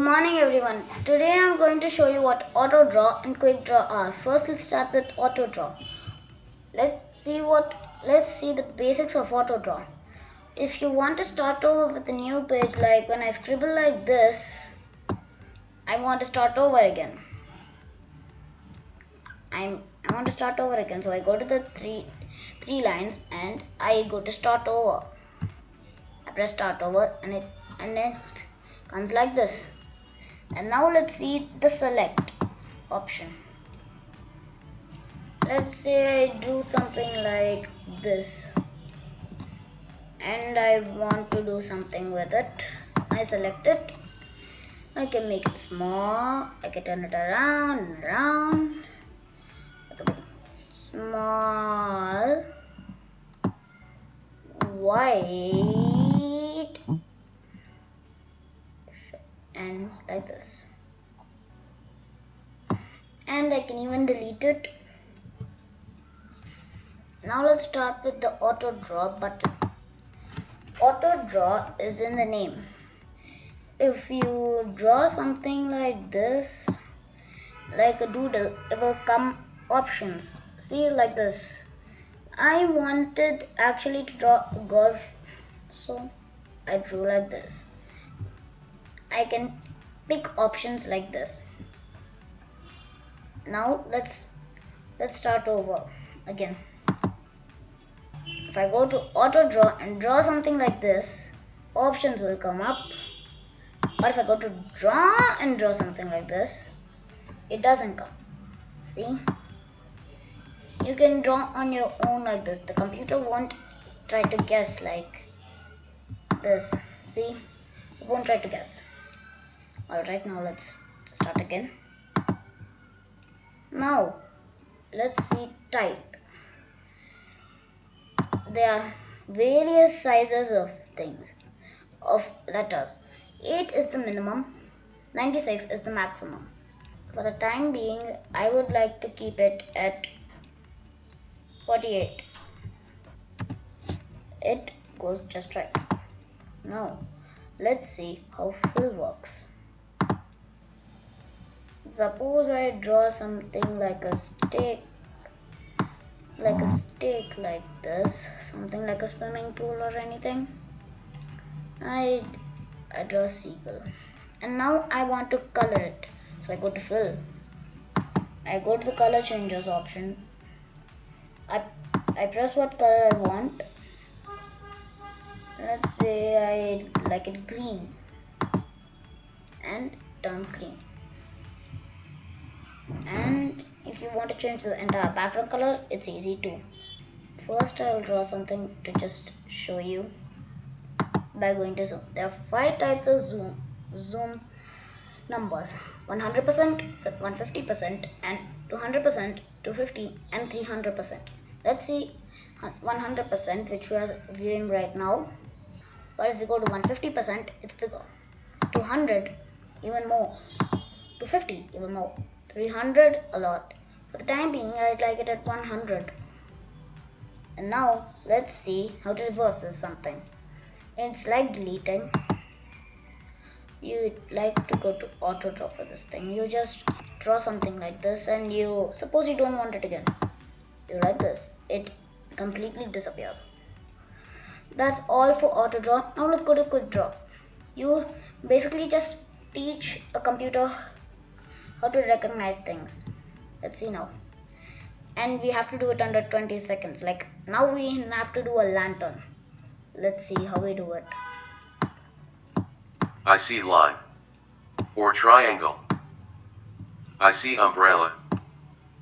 morning everyone. Today I'm going to show you what auto draw and quick draw are. First let's start with auto draw. Let's see what let's see the basics of auto draw. If you want to start over with a new page like when I scribble like this, I want to start over again. I'm I want to start over again. So I go to the three three lines and I go to start over. I press start over and it and then comes like this and now let's see the select option. Let's say I do something like this. And I want to do something with it. I select it. I can make it small. I can turn it around and around. Small and like this. And I can even delete it. Now let's start with the auto draw button. Auto draw is in the name. If you draw something like this like a doodle it will come options. See like this. I wanted actually to draw a golf so I drew like this I can pick options like this. Now let's let's start over again. If I go to auto draw and draw something like this options will come up. But if I go to draw and draw something like this it doesn't come. See? You can draw on your own like this. The computer won't try to guess like this. See? It won't try to guess alright now let's start again. Now let's see type. There are various sizes of things of letters. 8 is the minimum 96 is the maximum. For the time being I would like to keep it at 48 it goes just right. Now let's see how fill works suppose I draw something like a stick like a stick like this something like a swimming pool or anything. I, I draw a seagull. And now I want to color it. So I go to fill. I go to the color changes option. I, I press what color I want. Let's say I like it green. And turns green and if you want to change the entire background color it's easy too first I will draw something to just show you by going to zoom. There are five types of zoom zoom numbers. 100% 150% and 200% 250 and 300% let's see 100% which we are viewing right now. But if we go to 150% it's bigger. 200 even more. 250 even more 300 a lot. For the time being, I'd like it at 100. And now, let's see how to reverse this something. It's like deleting. You like to go to auto draw for this thing. You just draw something like this and you, suppose you don't want it again. You like this. It completely disappears. That's all for auto draw. Now let's go to quick draw. You basically just teach a computer how to recognize things. Let's see now and we have to do it under 20 seconds. Like now we have to do a lantern. Let's see how we do it. I see line or triangle. I see umbrella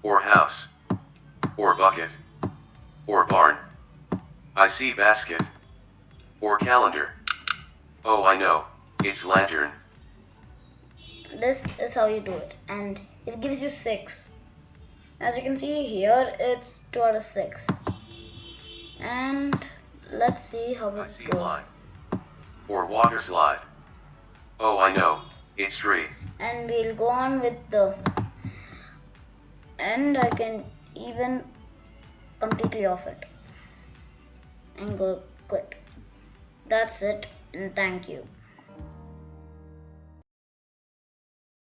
or house or bucket or barn. I see basket or calendar. Oh I know. It's lantern this is how you do it. And it gives you 6 as you can see here it's 2 out of 6 and let's see how it goes line. Or water slide. Oh I know. It's 3 and we'll go on with the and I can even completely off it and go quit. That's it. And thank you